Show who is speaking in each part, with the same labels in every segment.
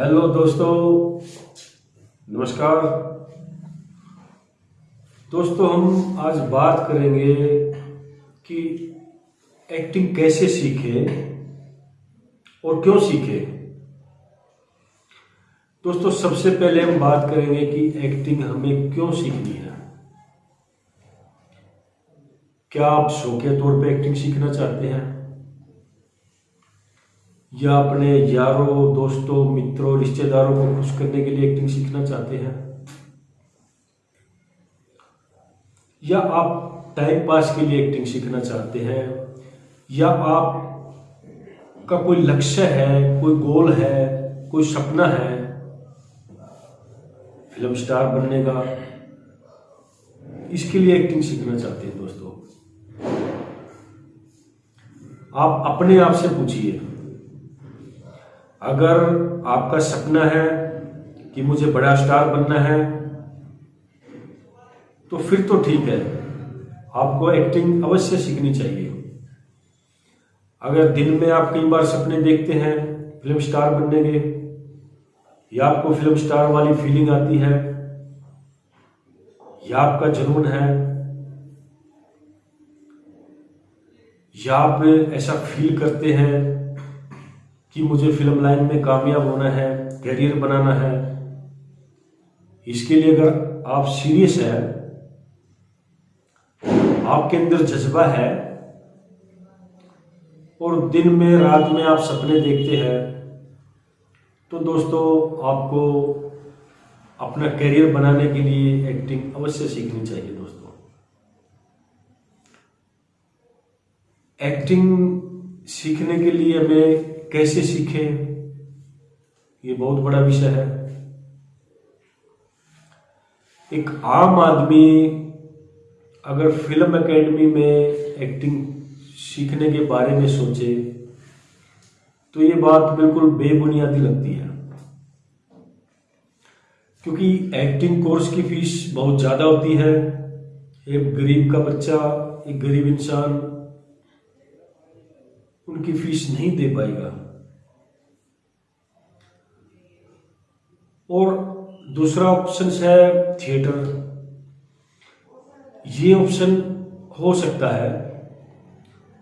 Speaker 1: Hello दोस्तों। नमस्कार। दोस्तों, हम आज बात करेंगे कि एक्टिंग कैसे सीखे और क्यों सीखे। दोस्तों, सबसे पहले हम बात करेंगे कि एक्टिंग हमें क्यों सीखनी है। क्या आप शौकिया तौर पे एक्टिंग सीखना चाहते हैं? या अपने यारों, दोस्तों, मित्रों, रिश्तेदारों को खुश करने के लिए एक्टिंग सीखना चाहते हैं? या आप टाइम पास के लिए एक्टिंग सीखना चाहते हैं? या आप का कोई लक्ष्य है, कोई गोल है, कोई सपना है? फ़िल्म स्टार बनने का। इसके लिए एक्टिंग सीखना चाहते हैं दोस्तों। आप अपने आप से पूछिए। अगर आपका सपना है कि मुझे बड़ा स्टार बनना है तो फिर तो ठीक है। आपको एक्टिंग अवश्य सीखनी चाहिए। अगर दिन में आप कई बार सपने देखते हैं फ़िल्म स्टार बनने के, या आपको फ़िल्म स्टार वाली फीलिंग आती है, या आपका जुनून है, या आप ऐसा फील करते हैं कि मुझे फ़िल्म लाइन में कामयाब होना है, करियर बनाना है। इसके लिए अगर आप सीरियस है, आपके अंदर जज्बा है, और दिन में, रात में आप सपने देखते हैं तो दोस्तों, आपको अपना करियर बनाने के लिए एक्टिंग अवश्य सीखनी चाहिए दोस्तों। एक्टिंग सीखने के लिए हमें कैसे सीखें? ये बहुत बड़ा विषय है। एक आम आदमी अगर फ़िल्म एकेडमी में एक्टिंग सीखने के बारे में सोचे तो ये बात बिल्कुल बेबुनियादी लगती है। क्योंकि एक्टिंग कोर्स की फ़ीस बहुत ज़्यादा होती है। एक गरीब का बच्चा, एक गरीब इंसान उनकी फ़ीस नहीं दे पाएगा। और दूसरा ऑप्शन है थिएटर ये ऑप्शन हो सकता है,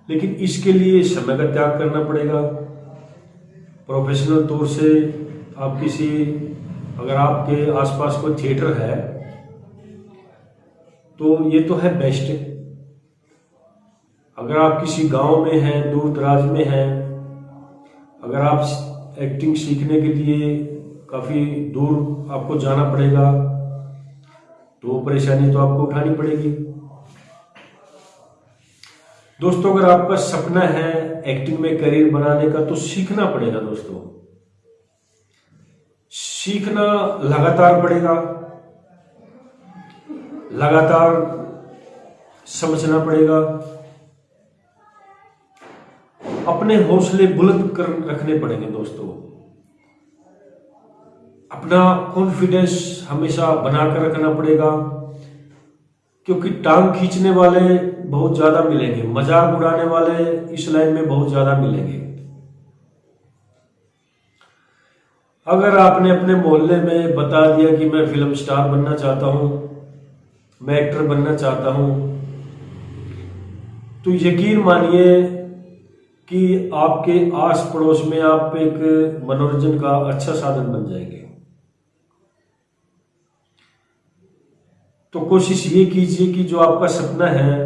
Speaker 1: लेकिन इसके लिए समय का त्याग करना पड़ेगा। प्रोफेशनल तौर से आप किसी, अगर आपके आसपास कोई थिएटर है तो ये तो है बेस्ट अगर आप किसी गाँव में हैं, दूर दराज में हैं, अगर आप एक्टिंग सीखने के लिए काफ़ी दूर आपको जाना पड़ेगा। तो परेशानी तो आपको उठानी पड़ेगी। दोस्तों, अगर आपका सपना है एक्टिंग में करियर बनाने का तो सीखना पड़ेगा दोस्तों। सीखना लगातार पड़ेगा। लगातार समझना पड़ेगा। अपने हौसले बुलंद कर रखने पड़ेंगे दोस्तों। अपना कॉन्फिडेंस हमेशा बनाकर रखना पड़ेगा, क्योंकि टांग खींचने वाले बहुत ज़्यादा मिलेंगे, मज़ाक उड़ाने वाले इस लाइन में बहुत ज़्यादा मिलेंगे। अगर आपने अपने मोहल्ले में बता दिया कि मैं फ़िल्म स्टार बनना चाहता हूँ, मैं एक्टर बनना चाहता हूँ तो यकीन मानिए कि आपके आस पड़ोस में आप एक मनोरंजन का अच्छा साधन बन जाएँगे। तो कोशिश ये कीजिए कि जो आपका सपना है,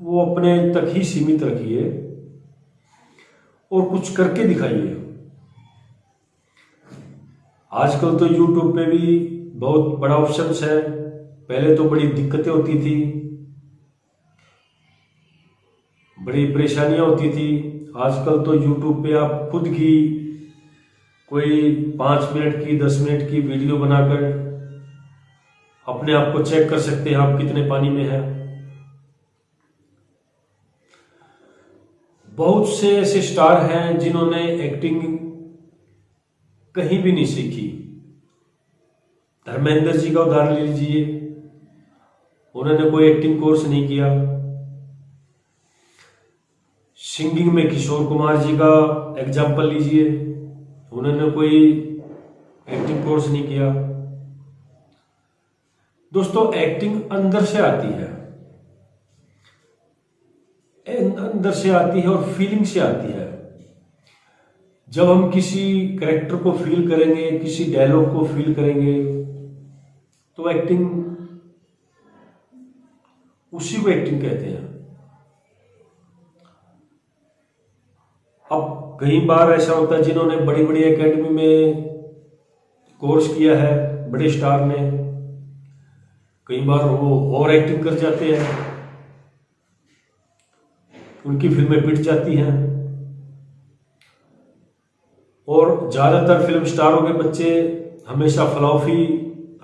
Speaker 1: वो अपने तक ही सीमित रखिए और कुछ करके दिखाइए। आजकल तो यूट्यूब पे भी बहुत बड़ा ऑप्शन है। पहले तो बड़ी दिक्कतें होती थी, बड़ी परेशानियाँ होती थी। आजकल तो यूट्यूब पे आप खुद की कोई पाँच मिनट की, दस मिनट की वीडियो बनाकर अपने आप को चेक कर सकते हैं, आप कितने पानी में हैं। बहुत से ऐसे स्टार हैं जिन्होंने एक्टिंग कहीं भी नहीं सीखी। धर्मेंद्र जी का उदाहरण ले लीजिए। उन्होंने कोई एक्टिंग कोर्स नहीं किया। सिंगिंग में किशोर कुमार जी का एग्ज़ाम्पल लीजिए। उन्होंने कोई एक्टिंग कोर्स नहीं किया। दोस्तों एक्टिंग अंदर से आती है। अंदर से आती है और फीलिंग से आती है। जब हम किसी करेक्टर को फील करेंगे, किसी डायलॉग को फील करेंगे तो एक्टिंग उसी को एक्टिंग कहते हैं। अब कई बार ऐसा होता है, जिन्होंने बड़ी बड़ी एकेडमी में कोर्स किया है, बड़े स्टार ने कई बार वो और एक्टिंग कर जाते हैं। उनकी फ़िल्में पिट जाती हैं। और ज़्यादातर फ़िल्म स्टारों के बच्चे हमेशा फ्लॉफी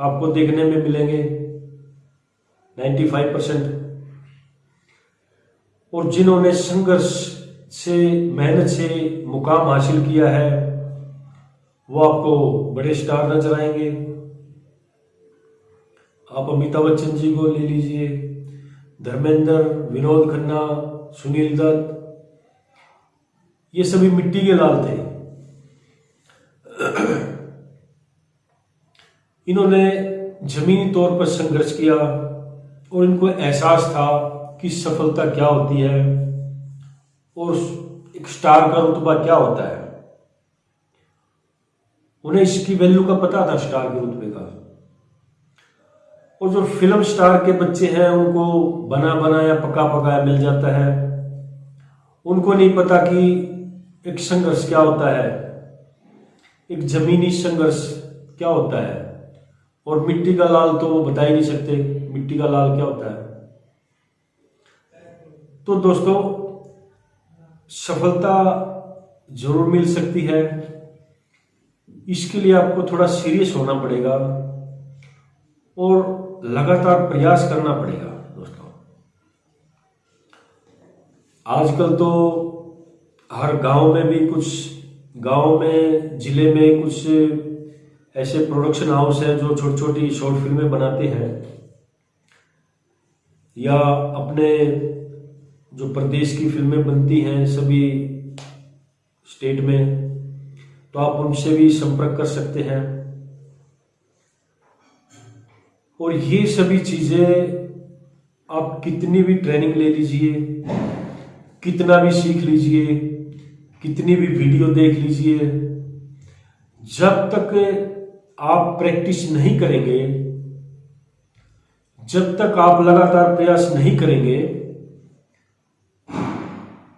Speaker 1: आपको देखने में मिलेंगे 95 परसेंट। और जिन्होंने संघर्ष से, मेहनत से मुकाम हासिल किया है, वो आपको बड़े स्टार नज़र आएँगे। आप अमिताभ बच्चन जी को ले लीजिए। धर्मेंद्र, विनोद खन्ना, सुनील दत्त, ये सभी मिट्टी के लाल थे। इन्होंने जमीनी तौर पर संघर्ष किया और इनको एहसास था कि सफलता क्या होती है और एक स्टार का रुतबा क्या होता है। उन्हें इसकी वैल्यू का पता था, स्टार के रुतबे का। और जो फ़िल्म स्टार के बच्चे हैं, उनको बना बनाया पका पकाया मिल जाता है। उनको नहीं पता कि एक संघर्ष क्या होता है। एक जमीनी संघर्ष क्या होता है? और मिट्टी का लाल तो वो बता ही नहीं सकते, मिट्टी का लाल क्या होता है? तो दोस्तों, सफलता ज़रूर मिल सकती है। इसके लिए आपको थोड़ा सीरियस होना पड़ेगा। और लगातार प्रयास करना पड़ेगा, दोस्तों। आजकल तो हर गाँव में भी कुछ, गाँव में, ज़िले में कुछ ऐसे प्रोडक्शन हाउस हैं जो छोटी छोटी शॉर्ट फ़िल्में बनाते हैं। या अपने जो प्रदेश की फ़िल्में बनती हैं सभी स्टेट में तो आप उनसे भी संपर्क कर सकते हैं। और ये सभी चीज़ें आप कितनी भी ट्रेनिंग ले लीजिए, कितना भी सीख लीजिए, कितनी भी वीडियो देख लीजिए, जब तक आप प्रैक्टिस नहीं करेंगे, जब तक आप लगातार प्रयास नहीं करेंगे,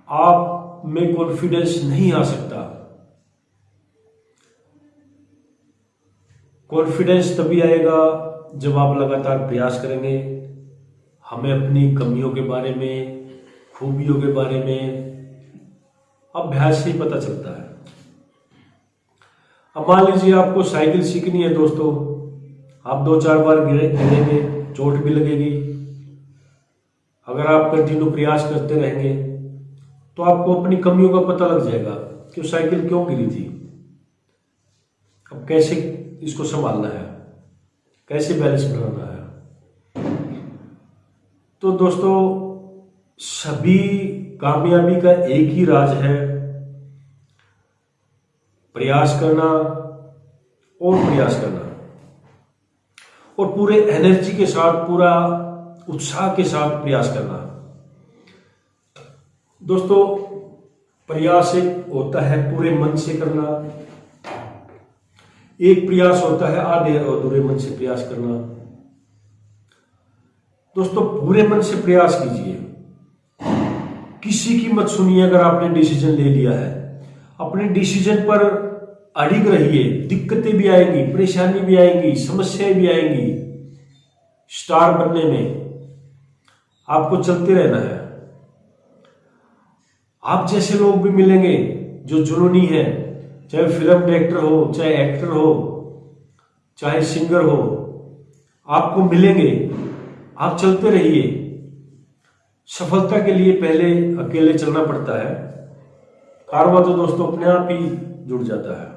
Speaker 1: आप में कॉन्फिडेंस नहीं आ सकता। कॉन्फिडेंस तभी आएगा जब आप लगातार प्रयास करेंगे, हमें अपनी कमियों के बारे में, खूबियों के बारे में अभ्यास से ही पता चलता है। अब मान लीजिए आपको साइकिल सीखनी है दोस्तों, आप दो चार बार गिरे, गिरेंगे, चोट भी लगेगी। अगर आप कंटिन्यू प्रयास करते रहेंगे तो आपको अपनी कमियों का पता लग जाएगा कि साइकिल क्यों गिरी थी। अब कैसे इसको संभालना है? कैसे बैलेंस बनाना है? तो दोस्तों, सभी कामयाबी का एक ही राज है, प्रयास करना और प्रयास करना। और पूरे एनर्जी के साथ, पूरा उत्साह के साथ प्रयास करना। दोस्तों, प्रयास एक होता है पूरे मन से करना एक प्रयास होता है आधे अधूरे मन से प्रयास करना। दोस्तों, पूरे मन से प्रयास कीजिए। किसी की मत सुनिए अगर आपने डिसीज़न ले लिया है। अपने डिसीज़न पर अड़िग रहिए। दिक्कतें भी आएँगी, परेशानी भी आएँगी, समस्याएँ भी आएँगी। स्टार बनने में आपको चलते रहना है। आप जैसे लोग भी मिलेंगे जो जुनूनी है। चाहे फ़िल्म डायरेक्टर हो, चाहे एक्टर हो, चाहे सिंगर हो, आपको मिलेंगे, आप चलते रहिए। सफलता के लिए पहले अकेले चलना पड़ता है। कारवा तो दोस्तों अपने आप ही जुड़ जाता है।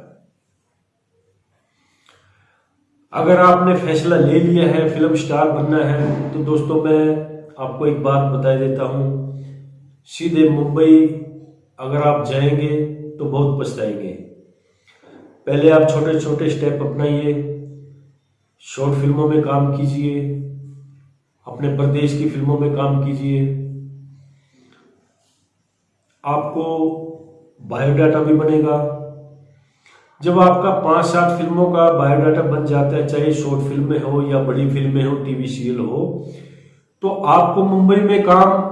Speaker 1: अगर आपने फैसला ले लिया है, फ़िल्म स्टार बनना है तो दोस्तों मैं आपको एक बात बता देता हूँ। सीधे मुंबई अगर आप जाएँगे तो बहुत पछताएँगे। पहले आप छोटे छोटे स्टेप अपनाइए शॉर्ट फ़िल्मों में काम कीजिए, अपने प्रदेश की फ़िल्मों में काम कीजिए। आपको बायोडाटा भी बनेगा। जब आपका पाँच सात फ़िल्मों का बायोडाटा बन जाता है, चाहे शॉर्ट फ़िल्में हो या बड़ी फ़िल्में हो टीवी सीरियल हो तो आपको मुंबई में काम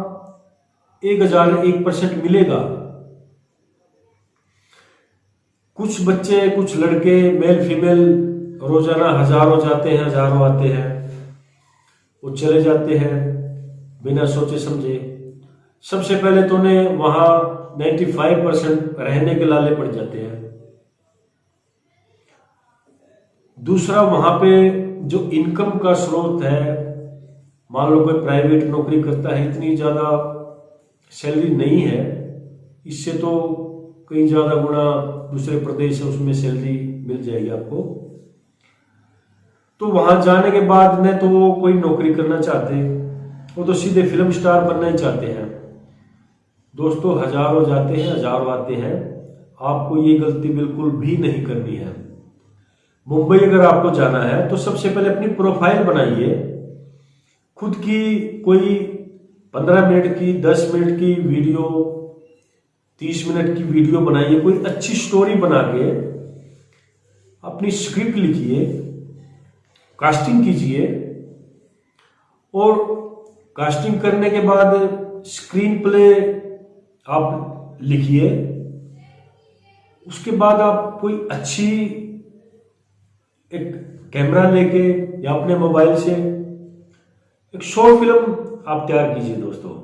Speaker 1: एक हज़ार एक परसेंट मिलेगा। कुछ बच्चे, कुछ लड़के मेल फीमेल रोज़ाना हज़ारों जाते हैं, हज़ारों आते हैं। वो चले जाते हैं बिना सोचे समझे। सबसे पहले तो उन्हें वहाँ 95 परसेंट रहने के लाले पड़ जाते हैं। दूसरा, वहाँ पे जो इनकम का स्रोत है, मान लो कोई प्राइवेट नौकरी करता है, इतनी ज़्यादा सैलरी नहीं है। इससे तो कई ज़्यादा गुना दूसरे प्रदेश है उसमें सैलरी मिल जाएगी आपको। तो वहाँ जाने के बाद न तो वो कोई नौकरी करना चाहते, वो तो सीधे फ़िल्म स्टार बनना ही चाहते हैं। दोस्तों, हज़ारों जाते हैं, हज़ारों आते हैं। आपको ये गलती बिल्कुल भी नहीं करनी है। मुंबई अगर आपको जाना है तो सबसे पहले अपनी प्रोफ़ाइल बनाइए। खुद की कोई पंद्रह मिनट की, दस मिनट की वीडियो तीस मिनट की वीडियो बनाइए, कोई अच्छी स्टोरी बना के अपनी स्क्रिप्ट लिखिए कास्टिंग कीजिए और कास्टिंग करने के बाद स्क्रीन प्ले आप लिखिए। उसके बाद आप कोई अच्छी एक कैमरा लेके या अपने मोबाइल से एक शॉर्ट फ़िल्म आप तैयार कीजिए दोस्तों।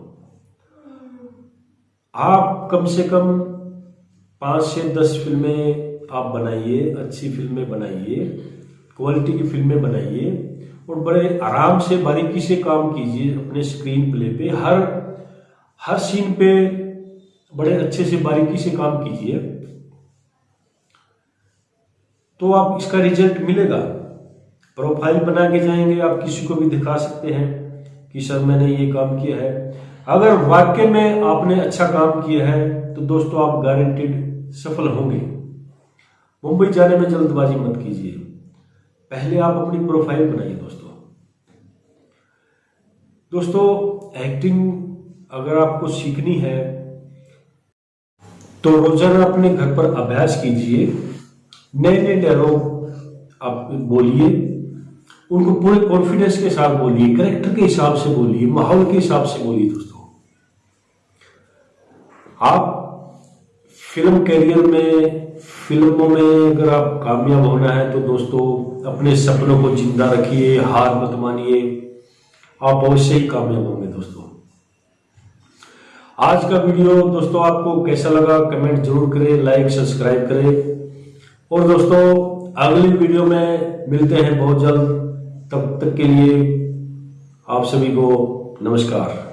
Speaker 1: आप कम से कम पाँच से दस फ़िल्में आप बनाइए, अच्छी फ़िल्में बनाइए क्वालिटी की फ़िल्में बनाइए और बड़े आराम से, बारीकी से काम कीजिए अपने स्क्रीन प्ले पे। हर हर सीन पे बड़े अच्छे से, बारीकी से काम कीजिए। तो आप इसका रिज़ल्ट मिलेगा। प्रोफ़ाइल बना के जाएँगे, आप किसी को भी दिखा सकते हैं कि, सर, मैंने ये काम किया है। अगर वाक्य में आपने अच्छा काम किया है तो दोस्तों आप गारंटेड सफल होंगे। मुंबई जाने में जल्दबाजी मत कीजिए। पहले आप अपनी प्रोफ़ाइल बनाइए दोस्तों। दोस्तों एक्टिंग अगर आपको सीखनी है तो रोज़ाना अपने घर पर अभ्यास कीजिए। नए नए डायलॉग आप बोलिए। उनको पूरे कॉन्फिडेंस के साथ बोलिए करेक्टर के हिसाब से बोलिए, माहौल के हिसाब से बोलिए दोस्तों। आप फ़िल्म कैरियर में फ़िल्मों में अगर आप कामयाब होना है तो दोस्तों, अपने सपनों को ज़िंदा रखिए, हार मत मानिए। आप अवश्य ही कामयाब होंगे दोस्तों। आज का वीडियो दोस्तों आपको कैसा लगा कमेंट ज़रूर करें लाइक सब्सक्राइब करें। और दोस्तों, अगली वीडियो में मिलते हैं बहुत जल्द। तब तक के लिए आप सभी को नमस्कार।